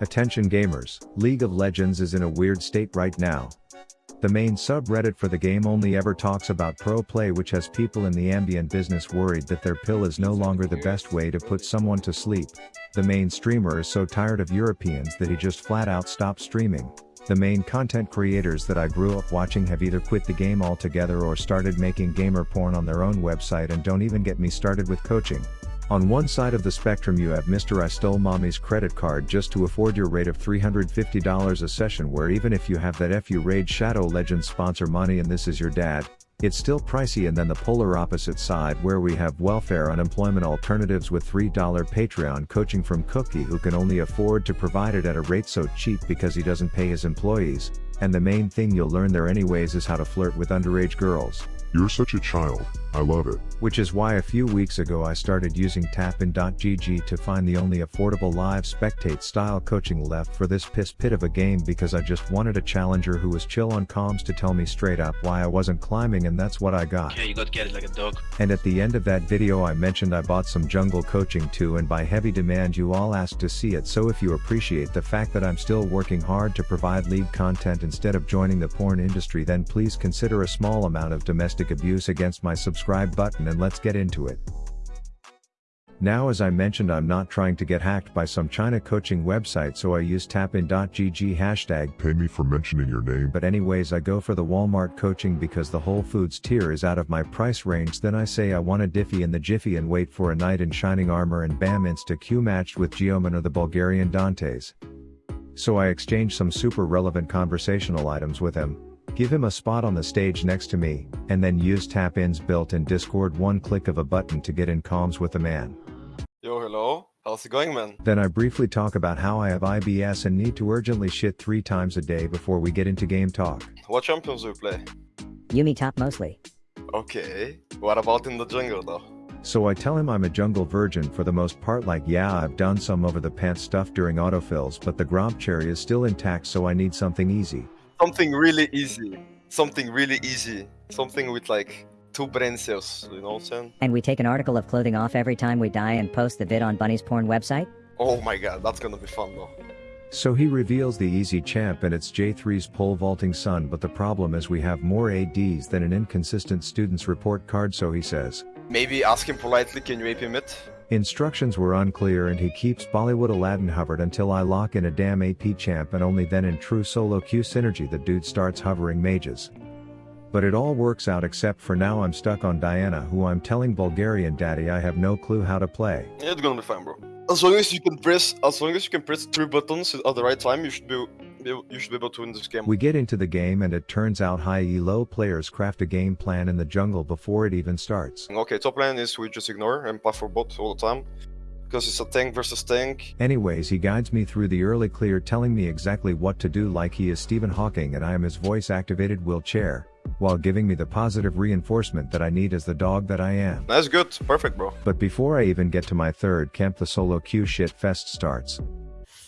Attention gamers, League of Legends is in a weird state right now. The main subreddit for the game only ever talks about pro play which has people in the Ambien business worried that their pill is no longer the best way to put someone to sleep. The main streamer is so tired of Europeans that he just flat out stopped streaming. The main content creators that I grew up watching have either quit the game altogether or started making gamer porn on their own website and don't even get me started with coaching. On one side of the spectrum you have Mr. I stole mommy's credit card just to afford your rate of $350 a session where even if you have that FU Raid Shadow Legends sponsor money and this is your dad, it's still pricey and then the polar opposite side where we have welfare unemployment alternatives with $3 Patreon coaching from Cookie who can only afford to provide it at a rate so cheap because he doesn't pay his employees, and the main thing you'll learn there anyways is how to flirt with underage girls. You're such a child, I love it. Which is why a few weeks ago I started using tapin.gg to find the only affordable live spectate style coaching left for this piss pit of a game because I just wanted a challenger who was chill on comms to tell me straight up why I wasn't climbing and that's what I got. Yeah, you got to get it like a dog. And at the end of that video I mentioned I bought some jungle coaching too and by heavy demand you all asked to see it so if you appreciate the fact that I'm still working hard to provide league content instead of joining the porn industry then please consider a small amount of domestic abuse against my subscribe button and let's get into it. Now as I mentioned I'm not trying to get hacked by some China coaching website so I use tapin.gg hashtag Pay me for mentioning your name. but anyways I go for the Walmart coaching because the Whole Foods tier is out of my price range then I say I want a Diffie in the Jiffy and wait for a knight in shining armor and bam insta Q matched with Geoman or the Bulgarian Dantes. So I exchange some super relevant conversational items with him, give him a spot on the stage next to me, and then use tap-ins built in Discord one click of a button to get in comms with the man. Yo, hello. How's it going, man? Then I briefly talk about how I have IBS and need to urgently shit three times a day before we get into game talk. What champions do you play? Yuumi top mostly. Okay. What about in the jungle, though? So I tell him I'm a jungle virgin for the most part like yeah I've done some over the pants stuff during autofills but the Gromp cherry is still intact so I need something easy. Something really easy. Something really easy. Something with like two brain cells, you know what I'm saying? And we take an article of clothing off every time we die and post the vid on Bunny's porn website? Oh my god, that's gonna be fun though. So he reveals the easy champ and it's J3's pole vaulting son but the problem is we have more ADs than an inconsistent student's report card so he says. Maybe ask him politely, can you AP mid? Instructions were unclear and he keeps Bollywood Aladdin hovered until I lock in a damn AP champ and only then in true solo queue synergy the dude starts hovering mages. But it all works out except for now I'm stuck on Diana who I'm telling Bulgarian daddy I have no clue how to play. It's gonna be fine, bro. As long as you can press, as long as you can press three buttons at the right time, you should be, you should be able to win this game. We get into the game and it turns out high elo players craft a game plan in the jungle before it even starts. Okay, top lane is we just ignore and puff for bot all the time. Because it's a tank versus tank. Anyways he guides me through the early clear telling me exactly what to do like he is Stephen Hawking and I am his voice activated wheelchair, while giving me the positive reinforcement that I need as the dog that I am. That's good, perfect, bro. But before I even get to my third camp the solo queue shit fest starts.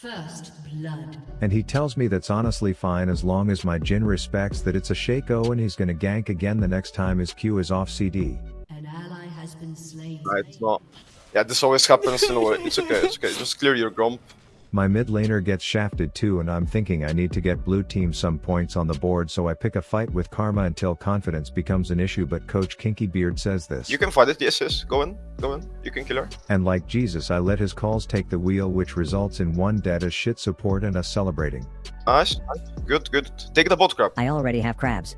First blood. And he tells me that's honestly fine as long as my Jhin respects that it's a Shaco and he's gonna gank again the next time his Q is off CD. An ally has been slain. Nah, it's not. Yeah, this always happens in a way. It's okay, it's okay. Just clear your Gromp. My mid laner gets shafted too and I'm thinking I need to get blue team some points on the board so I pick a fight with Karma until confidence becomes an issue but coach Kinky Beard says this. You can fight it, yes, yes. Go in, go in. You can kill her. And like Jesus I let his calls take the wheel which results in one dead as shit support and us celebrating. Nice, nice. Good, good. Take the bot crab. I already have crabs.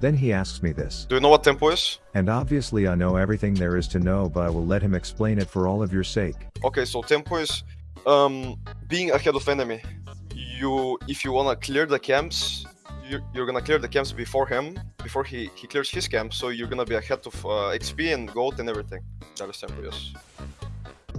Then he asks me this. Do you know what tempo is? And obviously I know everything there is to know but I will let him explain it for all of your sake. Okay, so tempo is um, being ahead of enemy. You, if you wanna clear the camps, you're, you're gonna clear the camps before him, before he, he clears his camp, so you're gonna be ahead of uh, XP and gold and everything. That is tempo, yes.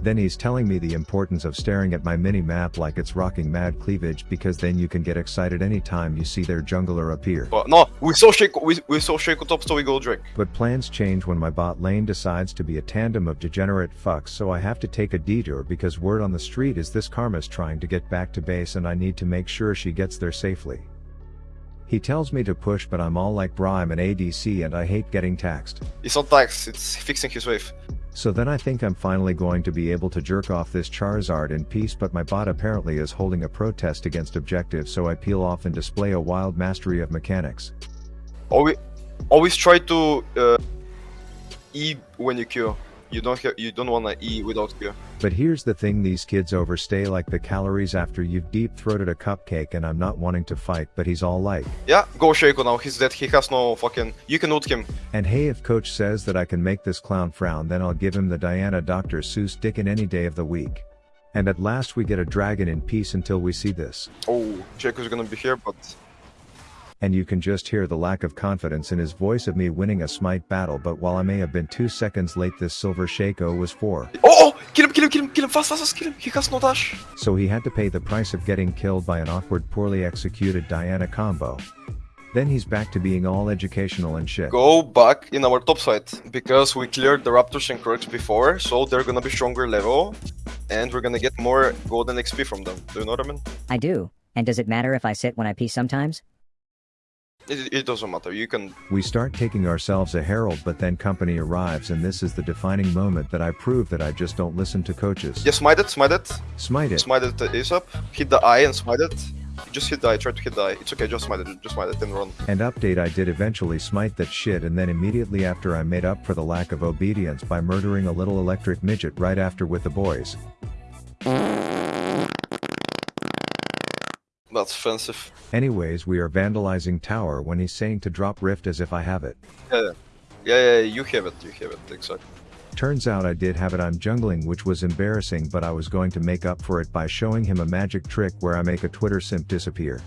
Then he's telling me the importance of staring at my mini map like it's rocking mad cleavage because then you can get excited anytime you see their jungler appear. But no, we saw Shaco, we, we saw Shaco top, so we go Drake. But plans change when my bot lane decides to be a tandem of degenerate fucks so I have to take a detour because word on the street is this Karma's trying to get back to base and I need to make sure she gets there safely. He tells me to push but I'm all like bro I'm an ADC and I hate getting taxed. It's not tax, it's fixing his wave. So then I think I'm finally going to be able to jerk off this Charizard in peace but my bot apparently is holding a protest against objective so I peel off and display a wild mastery of mechanics. Always, always try to uh, E when you Q. You don't ha- you don't wanna E without Q. But here's the thing these kids overstay like the calories after you've deep throated a cupcake and I'm not wanting to fight but he's all like, Yeah, go Shaco now. He's dead. He has no fucking. You can ult him. and hey if coach says that I can make this clown frown then I'll give him the Diana Dr. Seuss dick in any day of the week. And at last we get a dragon in peace until we see this. Oh, Shaco's gonna be here, but And you can just hear the lack of confidence in his voice of me winning a smite battle but while I may have been 2 seconds late this silver Shaco was 4. oh, oh, kill him, kill him, kill him, kill him, fast, fast, fast, kill him. He has no dash. So he had to pay the price of getting killed by an awkward poorly executed Diana combo. Then he's back to being all educational and shit. Go back in our top side because we cleared the Raptors and Crocs before, so they're gonna be stronger level, and we're gonna get more golden XP from them. Do you know what I mean? I do. And does it matter if I sit when I pee sometimes? It, it doesn't matter. You can. We start taking ourselves a herald but then company arrives and this is the defining moment that I prove that I just don't listen to coaches. Yeah, smite it, smite it, Smite it. smite it uh, ASAP. Hit the eye and smite it. Just hit the eye. Try to hit the eye. It's okay. Just smite it. Just smite it and run. And update I did eventually smite that shit and then immediately after I made up for the lack of obedience by murdering a little electric midget right after with the boys. That's offensive. Anyways we are vandalizing tower when he's saying to drop rift as if I have it. Yeah, yeah, yeah. yeah you have it. You have it. Exactly. Turns out I did have it I'm jungling which was embarrassing but I was going to make up for it by showing him a magic trick where I make a Twitter simp disappear.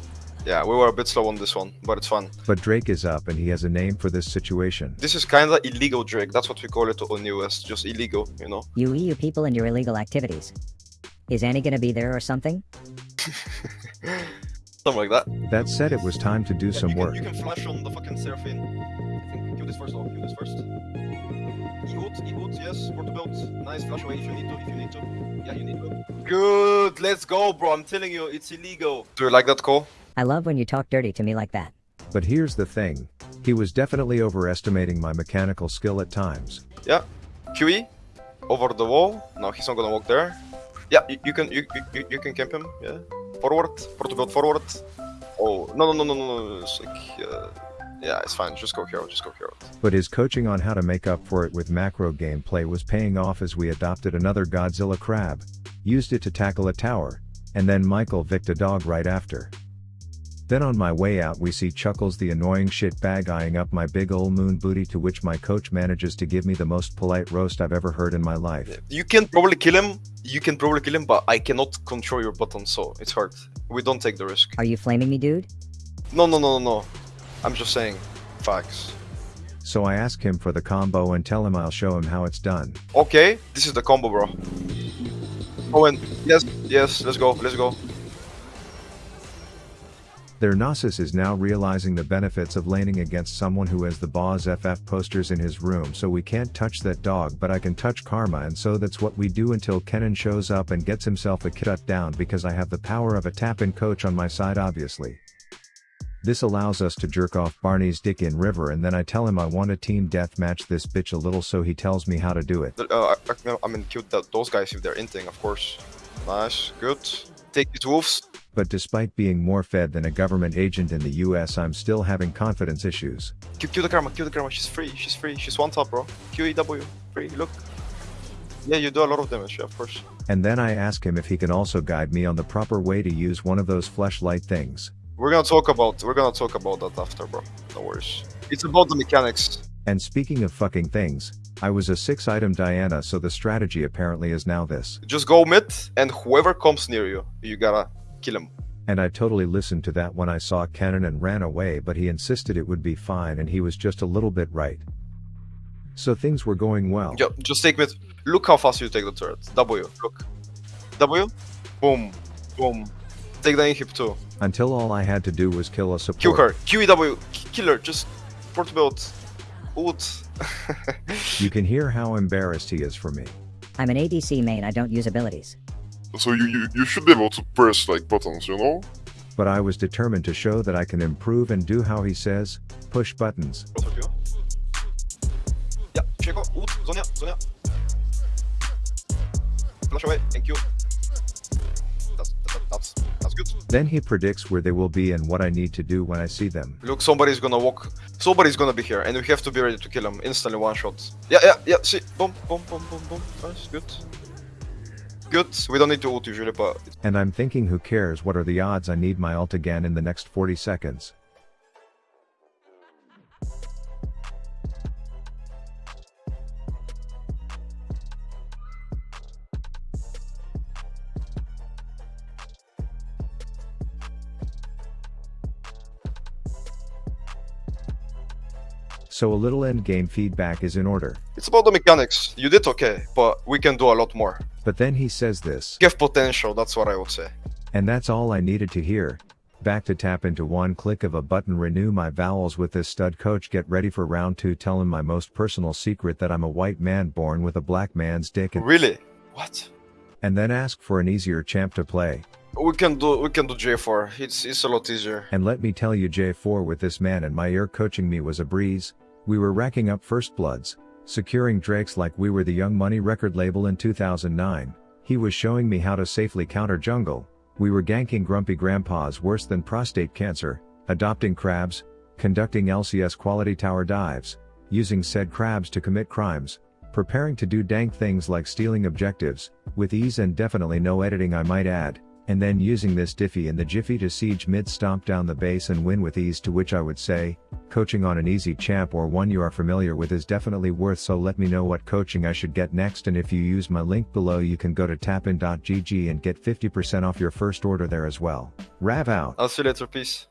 Yeah, we were a bit slow on this one, but it's fun. But Drake is up and he has a name for this situation. This is kinda illegal Drake. That's what we call it on US. Just illegal, you know. You EU people and your illegal activities. Is Annie gonna be there or something? Something like that. That said it was time to do some you work. You can flash on the fucking Seraphine. I think kill this first though. Kill this first. E-hoot, E-hoot, yes. Port build. Nice flash away if you need to. If you need to. Yeah, you need to. Good. Let's go, bro. I'm telling you, it's illegal. Do you like that call? I love when you talk dirty to me like that. But here's the thing. He was definitely overestimating my mechanical skill at times. Yeah. QE over the wall. No, he's not gonna walk there. Yeah, you, you can you, you you can camp him. Yeah. Forward. Port build forward. Oh no no no no no no. It's like uh, yeah, it's fine. Just go hero. Just go hero. But his coaching on how to make up for it with macro gameplay was paying off as we adopted another Godzilla crab, used it to tackle a tower, and then Michael Vicked a dog right after. Then on my way out we see Chuckles the annoying shit bag eyeing up my big ol' moon booty to which my coach manages to give me the most polite roast I've ever heard in my life. You can probably kill him. You can probably kill him, but I cannot control your button, so it's hard. We don't take the risk. Are you flaming me, dude? No, no, no, no, no. I'm just saying facts. So I ask him for the combo and tell him I'll show him how it's done. Okay, this is the combo, bro. Oh, and yes, yes, let's go, let's go. Their Nasus is now realizing the benefits of laning against someone who has the Boss FF posters in his room so we can't touch that dog but I can touch Karma and so that's what we do until Kennen shows up and gets himself a cut down because I have the power of a tap-in coach on my side obviously. This allows us to jerk off Barney's dick in river and then I tell him I want a team deathmatch this bitch a little so he tells me how to do it. Uh, I, I, I mean, kill those guys if they're inting, of course. Nice, good. Take these wolves. But despite being more fed than a government agent in the US I'm still having confidence issues. Kill, kill the karma, kill the karma. She's free, she's free. She's one top, bro. QEW, free, look. Yeah, you do a lot of damage, yeah, of course. And then I ask him if he can also guide me on the proper way to use one of those flashlight things. We're gonna talk about we're gonna talk about that after, bro. No worries. It's about the mechanics. And speaking of fucking things, I was a 6 item Diana so the strategy apparently is now this. Just go mid, and whoever comes near you, you gotta kill him. And I totally listened to that when I saw Kennen and ran away but he insisted it would be fine and he was just a little bit right. So things were going well. Yeah, just take mid. Look how fast you take the turret. W, look. W, boom, boom. Take the inhib too. Until all I had to do was kill a support. Kill her. QEW, k- kill her. Just port build. Ult. You can hear how embarrassed he is for me. I'm an ADC main, I don't use abilities. So you, you, you should be able to press like buttons, you know? But I was determined to show that I can improve and do how he says, push buttons. Ja, Chieko, ult, Zhonya, Zhonya. flash away. Thank you. That's, that's, that's good. Then he predicts where they will be and what I need to do when I see them. Look, somebody's gonna walk. Somebody's gonna be here, and we have to be ready to kill him instantly. One shot. Yeah, yeah, yeah. See, boom, boom, boom, boom, boom. Nice, good. Good. We don't need to ult usually, but And I'm thinking who cares what are the odds I need my ult again in the next 40 seconds. So a little end game feedback is in order. it's about the mechanics. You did okay, but we can do a lot more. But then he says this. Have potential. That's what I would say. And that's all I needed to hear. Back to tap into one click of a button renew my vowels with this stud coach get ready for round 2 tell him my most personal secret that I'm a white man born with a black man's dick and, Really? What? and then ask for an easier champ to play. We can do we can do J4. It's it's a lot easier. And let me tell you J4 with this man and my ear coaching me was a breeze. We were racking up first bloods, securing drakes like we were the Young Money record label in 2009. He was showing me how to safely counter jungle. We were ganking grumpy grandpas worse than prostate cancer, adopting crabs, conducting LCS quality tower dives, using said crabs to commit crimes, preparing to do dank things like stealing objectives, with ease and definitely no editing I might add, and then using this diffy in the jiffy to siege mid stomp down the base and win with ease to which I would say, coaching on an easy champ or one you are familiar with is definitely worth so let me know what coaching I should get next and if you use my link below you can go to tapin.gg and get 50% off your first order there as well. Rav out. I'll see you later. Peace.